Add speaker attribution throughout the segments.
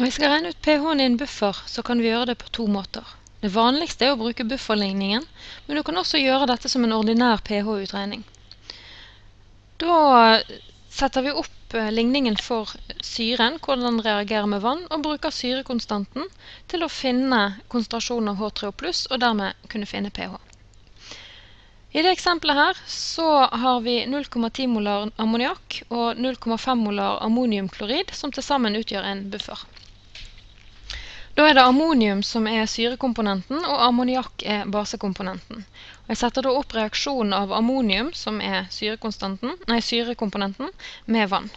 Speaker 1: Når vi skal regne ut pH-en i en buffer, så kan vi gjøre det på to måter. Det vanligste er å bruke bufferligningen, men du kan også gjøre dette som en ordinær pH-utregning. Da setter vi opp eh, ligningen for syren, hvordan den reagerer med vann, og bruker syrekonstanten til å finne konsentrasjonen av H3O+, og dermed kunne finne pH. I det eksempelet her så har vi 0,10 molar ammoniakk og 0,5 molar ammoniumklorid, som til sammen utgjør en buffer. Da er det ammonium som er syrekomponenten, og ammoniakk er basekomponenten. Jeg setter da opp reaksjonen av ammonium, som er nei, syrekomponenten, med vann.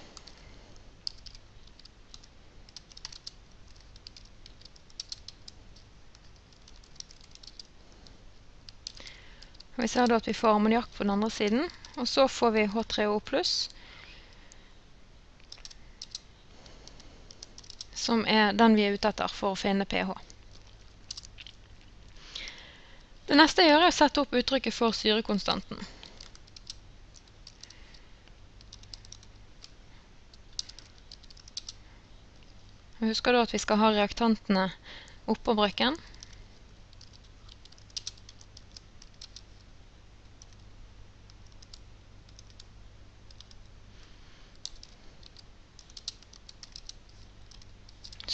Speaker 1: Vi ser da at vi får ammoniakk på den andre siden, og så får vi H3O+, som er den vi er ute etter for å finne pH. Det neste jeg gjør er å sette opp uttrykket for syrekonstanten. Husk da at vi skal ha reaktantene oppå brøkken.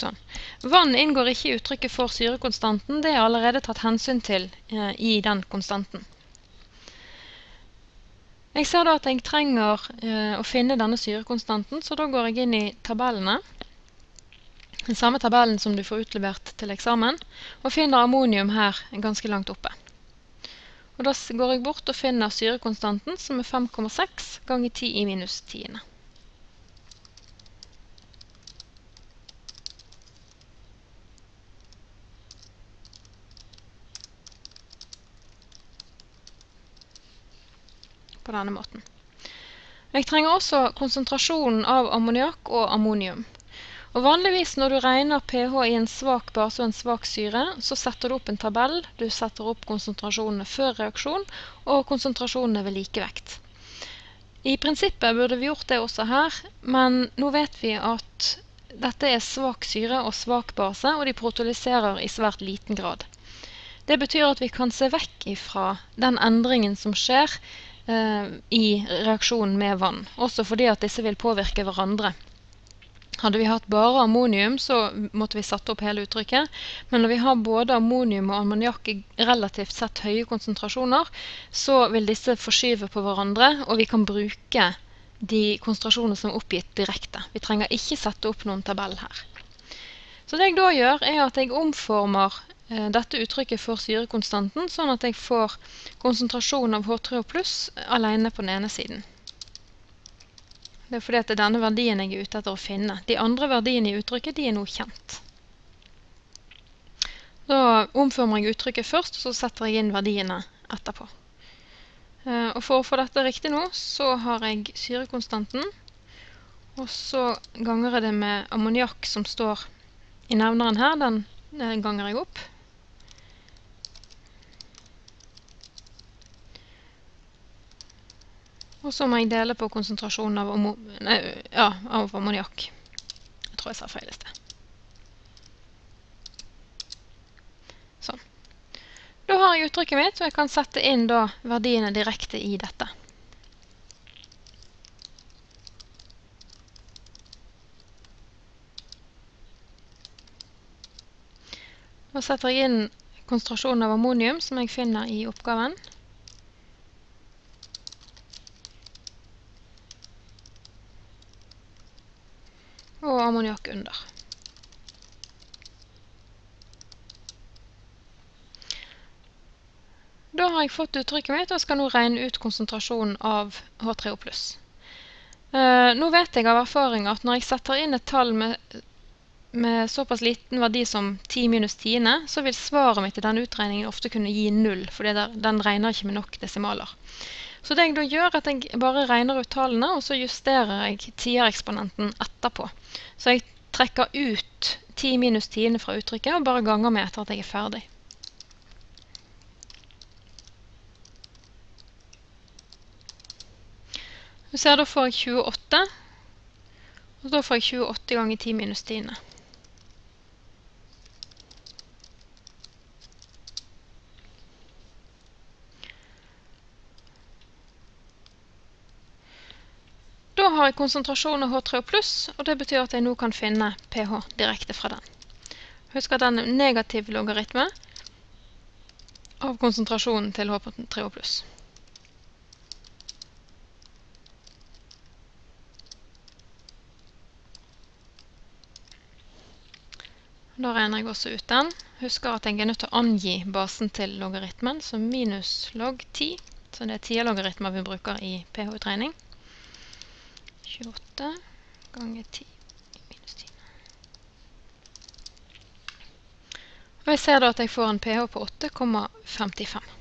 Speaker 1: Sånn. Vann inngår ikke i uttrykket for syrekonstanten. Det er allerede tatt hensyn til eh, i den konstanten. Jeg ser da at jeg trenger eh, å finne denne syrekonstanten, så da går jeg inn i tabellene. Den samme tabellen som du får utlevert til eksamen, og finner ammonium her ganske langt oppe. Og da går jeg bort og finner syrekonstanten, som er 5,6 ganger 10 i minus tiende. På denne måten. Jeg trenger også konsentrasjonen av ammoniakk og ammonium. Og vanligvis når du regner pH i en svak base og en svak syre, så setter du opp en tabell. Du setter opp konsentrasjonene før reaksjon og konsentrasjonene ved likevekt. I prinsippet burde vi gjort det også her, men nå vet vi at dette er svak syre og svak base, og de protolyserer i svært liten grad. Det betyr at vi kan se vekk ifra den endringen som skjer i reaksjonen med vann. Også fordi at disse vil påvirke hverandre. Hadde vi hatt bare ammonium, så måtte vi satt opp hele uttrykket. Men når vi har både ammonium og ammoniakk i relativt sett høye konsentrasjoner, så vil disse forskyve på hverandre, og vi kan bruke de konsentrasjonene som er oppgitt direkte. Vi trenger ikke sette opp noen tabell her. Så det jeg da gjør, er at jeg omformer Eh, dette uttrykket for syrekonstanten, sånn at jeg får konsentrasjonen av H3O pluss alene på den ene siden. Det er fordi det er denne verdien jeg er ute etter å finne. De andre verdiene i uttrykket de er nå kjent. Da omformer jeg uttrykket først, og så setter jeg inn verdiene etterpå. Eh, og for å få dette riktig nå, så har jeg syrekonstanten, og så ganger jeg det med ammoniakk som står i nevneren her, den eh, ganger jeg opp. Og så må jeg dele på konsentrasjonen av, nei, ja, av ammoniakk. Jeg tror jeg sa feil i sted. Sånn. Da har jeg uttrykket mitt, og jeg kan sette inn da verdiene direkte i dette. Nå setter jeg inn konsentrasjonen av ammonium som jeg finner i oppgaven. Og ammoniakk under. Da har jeg fått uttrykket mitt, og skal nå regne ut konsentrasjonen av H3O+. Eh, nå vet jeg av erfaring at når jeg setter inn et tall med, med såpass liten verdi som 10 minus 10, så vil svaret mitt i denne utregningen ofte kunne gi 0, for den regner ikke med nok desimaler. Så det jeg da gjør, er at jeg bare regner ut tallene, og så justerer jeg tiereksponenten etterpå. Så jeg trekker ut 10 minus tiende fra uttrykket, og bare ganger med etter at jeg er ferdig. Du ser, da får jeg 28, og da får jeg 28 ganger 10 minus tiende. Har jeg konsentrasjon av H3O+, og det betyr at jeg nå kan finne pH direkte fra den. Husk at den er negativ logaritme av konsentrasjonen til H3O+. Da regner jeg også ut den. Husker at jeg er nødt til å angi basen til logaritmen, så minus log 10, så det er 10-logaritmer vi bruker i pH-utregning. 28 ganger 10 minus 10. Og jeg ser da at jeg får en pH på 8,55.